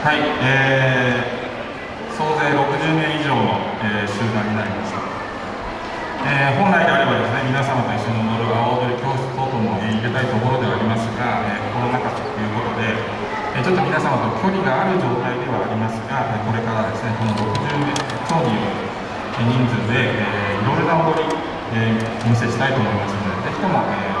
はい、えー、総勢60名以上の、えー、集団になりました、えー、本来であればですね皆様と一緒に踊る阿波踊り教室等々も、えー、入れたいところではありますが、えー、コロナ禍ということで、えー、ちょっと皆様と距離がある状態ではありますが、えー、これからですねこの60名競技を人数で、えー、いろいろな踊り、えー、お見せしたいと思いますのでぜひとも、えー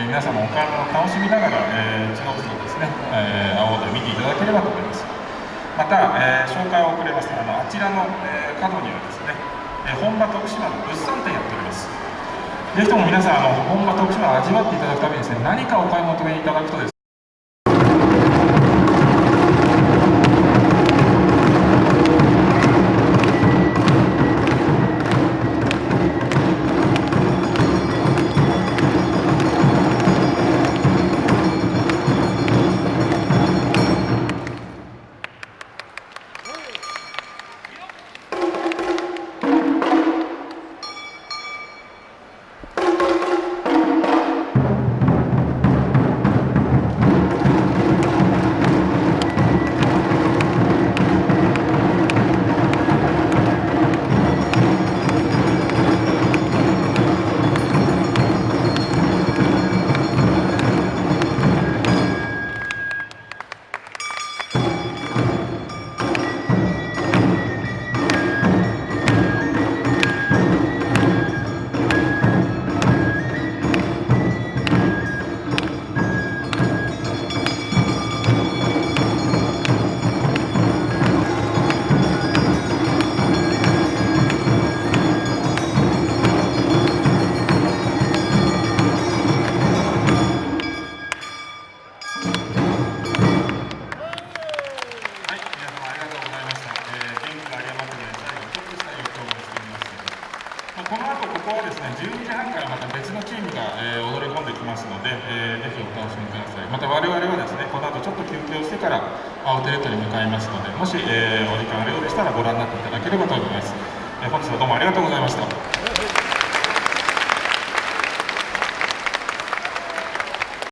えー、皆様お体を楽しみながら、えー、つのつのですね、えー、青で見ていただければと思います。また、えー、紹介を遅れますあのあちらの、えー、角にはですね、えー、本場徳島の物産展やっております。ぜひとも皆さんあの本場徳島を味わっていただくためにですね何かお買い求めいただくとですね